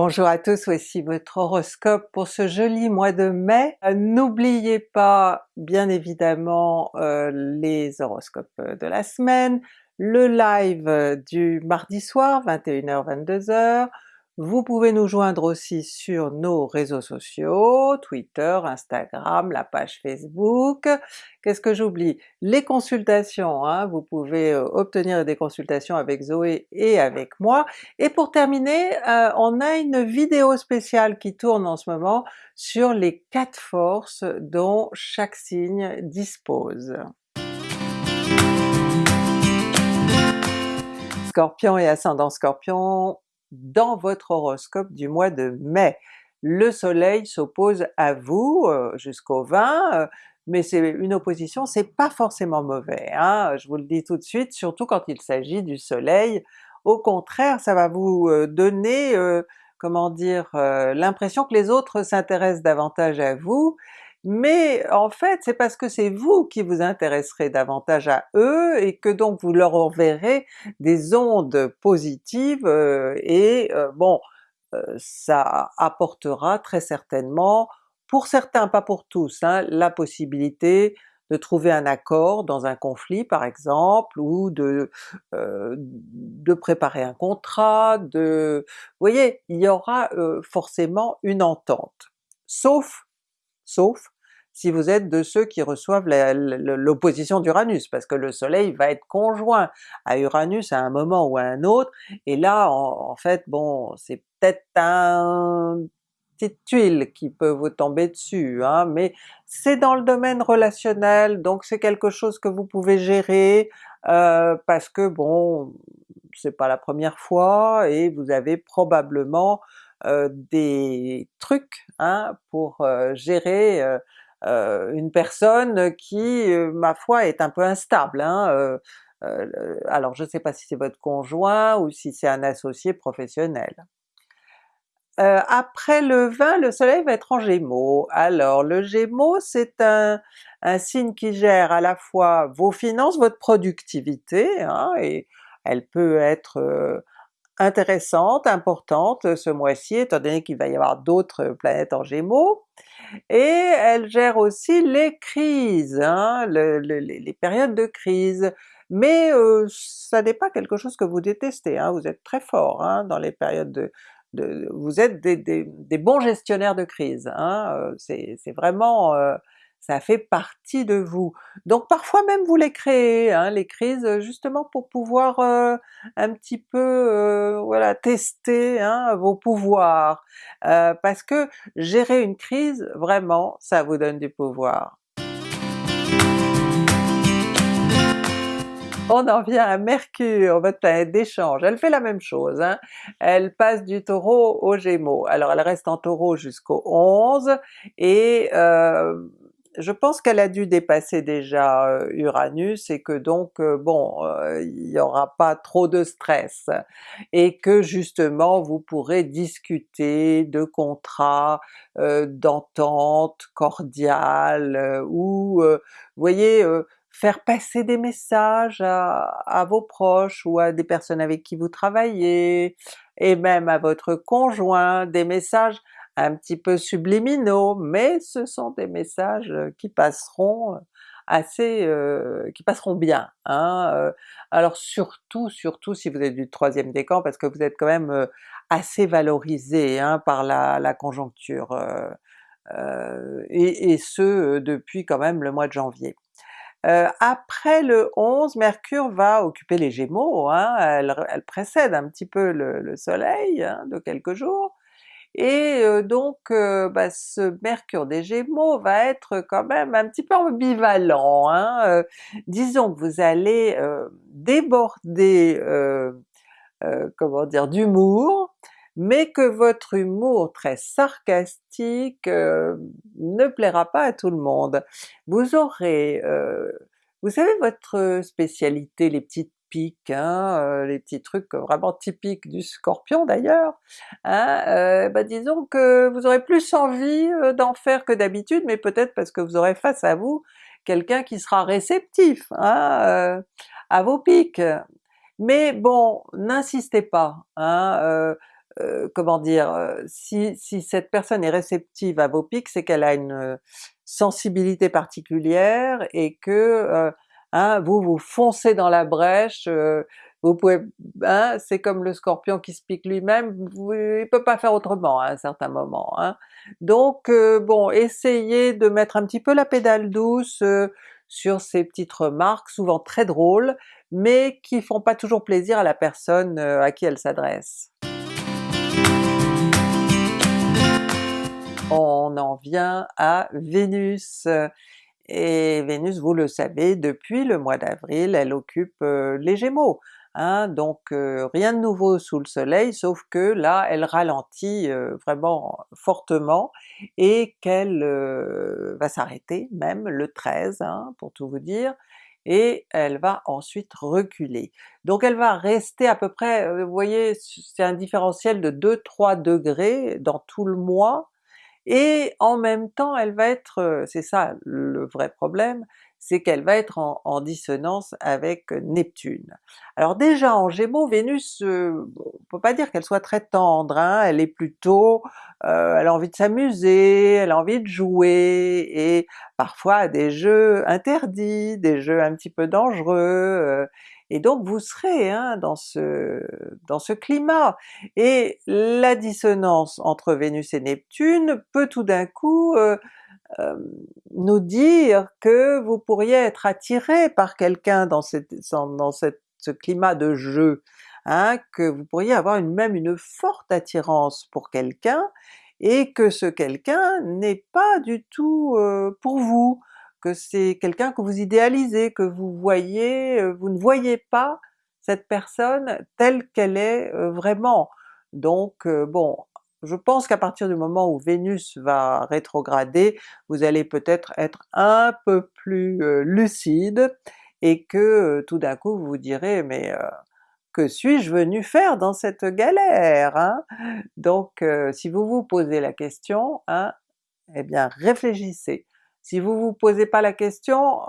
Bonjour à tous, voici votre horoscope pour ce joli mois de mai. Euh, n'oubliez pas bien évidemment euh, les horoscopes de la semaine, le live du mardi soir 21h-22h, vous pouvez nous joindre aussi sur nos réseaux sociaux, Twitter, Instagram, la page Facebook. Qu'est-ce que j'oublie? Les consultations, hein, vous pouvez euh, obtenir des consultations avec Zoé et avec moi. Et pour terminer, euh, on a une vidéo spéciale qui tourne en ce moment sur les quatre forces dont chaque signe dispose. Scorpion et ascendant Scorpion, dans votre horoscope du mois de mai. Le soleil s'oppose à vous euh, jusqu'au 20, euh, mais c'est une opposition, c'est pas forcément mauvais, hein, je vous le dis tout de suite, surtout quand il s'agit du soleil. Au contraire, ça va vous euh, donner, comment dire, l'impression que les autres s'intéressent davantage à vous, mais en fait c'est parce que c'est vous qui vous intéresserez davantage à eux et que donc vous leur enverrez des ondes positives euh, et euh, bon, euh, ça apportera très certainement, pour certains, pas pour tous, hein, la possibilité de trouver un accord dans un conflit par exemple, ou de, de préparer un contrat, de... Vous voyez, il y aura forcément une entente. Sauf sauf si vous êtes de ceux qui reçoivent l'opposition d'Uranus, parce que le soleil va être conjoint à Uranus à un moment ou à un autre, et là en, fait bon c'est peut-être un petite tuile qui peut vous tomber dessus, hein, mais c'est dans le domaine relationnel, donc c'est quelque chose que vous pouvez gérer, euh, parce que bon, c'est pas la première fois, et vous avez probablement euh, des trucs hein, pour euh, gérer euh, une personne qui, ma foi, est un peu instable. Hein, alors je ne sais pas si c'est votre conjoint ou si c'est un associé professionnel. après le 20, le soleil va être en Gémeaux. Alors le Gémeaux c'est un, signe qui gère à la fois vos finances, votre productivité, hein, et elle peut être intéressante, importante euh, ce mois-ci, étant donné qu'il va y avoir d'autres planètes en Gémeaux, et elle gère aussi les crises, hein, les périodes de crise, mais euh, ça n'est pas quelque chose que vous détestez, hein, vous êtes très fort hein, dans les périodes de, vous êtes des, bons gestionnaires de crise, hein, euh, c'est vraiment ça fait partie de vous. Donc parfois même vous les créez, hein, les crises, justement pour pouvoir un petit peu voilà tester hein, vos pouvoirs, parce que gérer une crise, vraiment, ça vous donne du pouvoir. On en vient à Mercure, votre planète d'échange, elle fait la même chose, hein. elle passe du Taureau au Gémeaux. Alors elle reste en Taureau jusqu'au 11, et je pense qu'elle a dû dépasser déjà euh, Uranus et que donc euh, bon, euh, il n'y aura pas trop de stress, et que justement vous pourrez discuter de contrats, d'entente cordiale, ou voyez, faire passer des messages à, vos proches ou à des personnes avec qui vous travaillez, et même à votre conjoint, des messages un petit peu subliminaux, mais ce sont des messages euh, qui passeront euh, assez, euh, qui passeront bien. Hein, alors surtout, surtout si vous êtes du troisième décan, parce que vous êtes quand même assez valorisé hein, par la, conjoncture, et, ce depuis quand même le mois de janvier. après le 11, Mercure va occuper les Gémeaux, hein, elle, précède un petit peu le, Soleil de quelques jours, et donc bah, ce Mercure des Gémeaux va être quand même un petit peu ambivalent. Hein, disons que vous allez déborder comment dire d'humour, mais que votre humour très sarcastique ne plaira pas à tout le monde. Vous aurez, vous savez votre spécialité, les petites hein, euh, les petits trucs vraiment typiques du Scorpion d'ailleurs, hein, euh, bah disons que vous aurez plus envie euh, d'en faire que d'habitude, mais peut-être parce que vous aurez face à vous quelqu'un qui sera réceptif hein, à vos piques. Mais bon, n'insistez pas, comment dire, si, si cette personne est réceptive à vos pics, c'est qu'elle a une sensibilité particulière et que hein, vous vous foncez dans la brèche, vous pouvez, hein, c'est comme le Scorpion qui se pique lui-même, il peut pas faire autrement à un certain moment. Hein. Donc bon, essayez de mettre un petit peu la pédale douce sur ces petites remarques, souvent très drôles, mais qui font pas toujours plaisir à la personne à qui elle s'adresse. On en vient à Vénus, et Vénus, vous le savez, depuis le mois d'avril, elle occupe les Gémeaux. Hein, donc rien de nouveau sous le soleil, sauf que là elle ralentit vraiment fortement et qu'elle va s'arrêter même le 13 hein, pour tout vous dire, et elle va ensuite reculer. Donc elle va rester à peu près, vous voyez c'est un différentiel de 2-3 degrés dans tout le mois, et en même temps elle va être, c'est ça le vrai problème, c'est qu'elle va être en, dissonance avec Neptune. Alors déjà en Gémeaux, Vénus, euh, peut pas dire qu'elle soit très tendre, hein, elle est plutôt, elle a envie de s'amuser, elle a envie de jouer, et parfois des jeux interdits, des jeux un petit peu dangereux, et donc vous serez hein, dans, ce, dans ce climat. Et la dissonance entre Vénus et Neptune peut tout d'un coup nous dire que vous pourriez être attiré par quelqu'un dans, ce climat de jeu, hein, que vous pourriez avoir même une forte attirance pour quelqu'un, et que ce quelqu'un n'est pas du tout pour vous, que c'est quelqu'un que vous idéalisez, que vous voyez, vous ne voyez pas cette personne telle qu'elle est vraiment. Donc bon, je pense qu'à partir du moment où Vénus va rétrograder, vous allez peut-être être un peu plus lucide et que tout d'un coup vous vous direz mais que suis-je venu faire dans cette galère? Hein? Donc si vous vous posez la question, hein, eh bien réfléchissez. Si vous vous posez pas la question,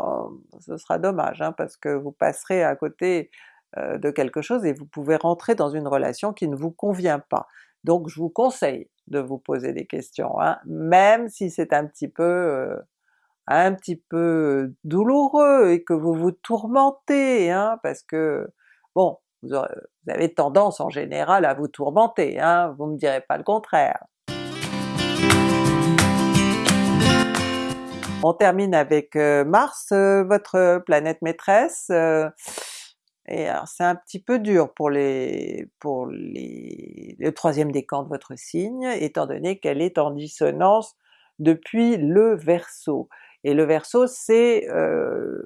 ce sera dommage hein, parce que vous passerez à côté de quelque chose et vous pouvez rentrer dans une relation qui ne vous convient pas. Donc je vous conseille de vous poser des questions, hein, même si c'est un petit peu euh, un petit peu douloureux et que vous vous tourmentez, hein, parce que bon, vous, avez tendance en général à vous tourmenter, hein, vous me direz pas le contraire. On termine avec euh, Mars, euh, votre planète maîtresse, et alors c'est un petit peu dur pour le troisième décan de votre signe, étant donné qu'elle est en dissonance depuis le Verseau. Et le Verseau c'est euh,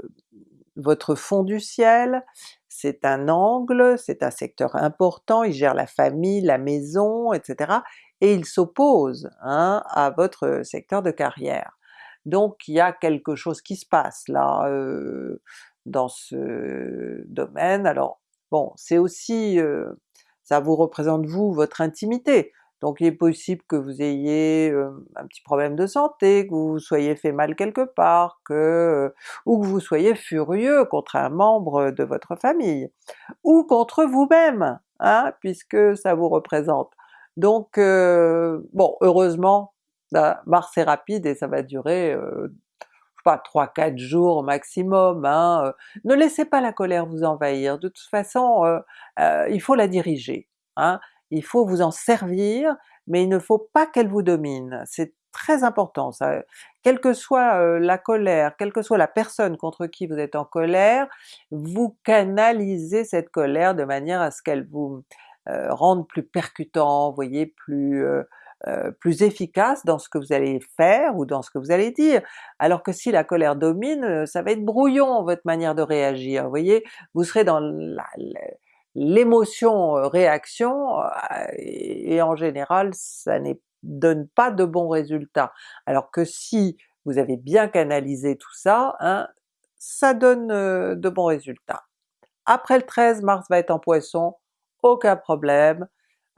votre fond du ciel, c'est un angle, c'est un secteur important, il gère la famille, la maison, etc. et il s'oppose hein, à votre secteur de carrière. Donc il y a quelque chose qui se passe là, euh, dans ce domaine. Alors bon, c'est aussi, ça vous représente vous, votre intimité, donc il est possible que vous ayez un petit problème de santé, que vous soyez fait mal quelque part, que ou que vous soyez furieux contre un membre de votre famille, ou contre vous-même, hein, puisque ça vous représente. Donc bon, heureusement, bah, Mars est rapide et ça va durer pas 3-4 jours au maximum, hein, euh. ne laissez pas la colère vous envahir, de toute façon euh, euh, il faut la diriger, hein. il faut vous en servir, mais il ne faut pas qu'elle vous domine, c'est très important ça. Quelle que soit la colère, quelle que soit la personne contre qui vous êtes en colère, vous canalisez cette colère de manière à ce qu'elle vous rende plus percutant, vous voyez, plus euh, plus efficace dans ce que vous allez faire ou dans ce que vous allez dire. Alors que si la colère domine, euh, ça va être brouillon votre manière de réagir, vous voyez, vous serez dans l'émotion euh, réaction et, en général ça ne donne pas de bons résultats. Alors que si vous avez bien canalisé tout ça, hein, ça donne de bons résultats. Après le 13, Mars va être en Poisson, aucun problème,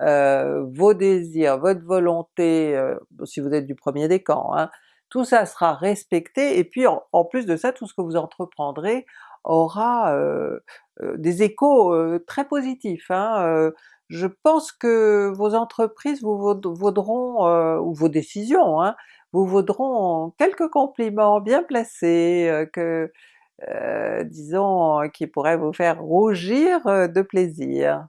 euh, vos désirs, votre volonté, euh, si vous êtes du premier décan, hein, tout ça sera respecté, et puis en, plus de ça, tout ce que vous entreprendrez aura euh, des échos très positifs. Hein, je pense que vos entreprises vous vaudront, euh, ou vos décisions, hein, vous vaudront quelques compliments bien placés, euh, que euh, disons qui pourraient vous faire rougir de plaisir.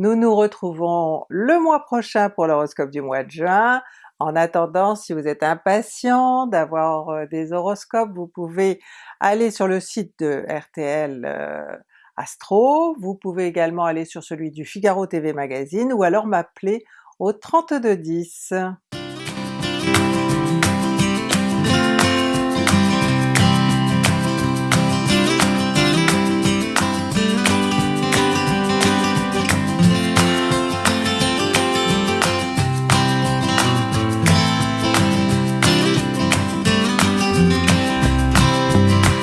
Nous nous retrouvons le mois prochain pour l'horoscope du mois de juin. En attendant, si vous êtes impatient d'avoir des horoscopes, vous pouvez aller sur le site de RTL Astro, vous pouvez également aller sur celui du Figaro TV Magazine ou alors m'appeler au 3210.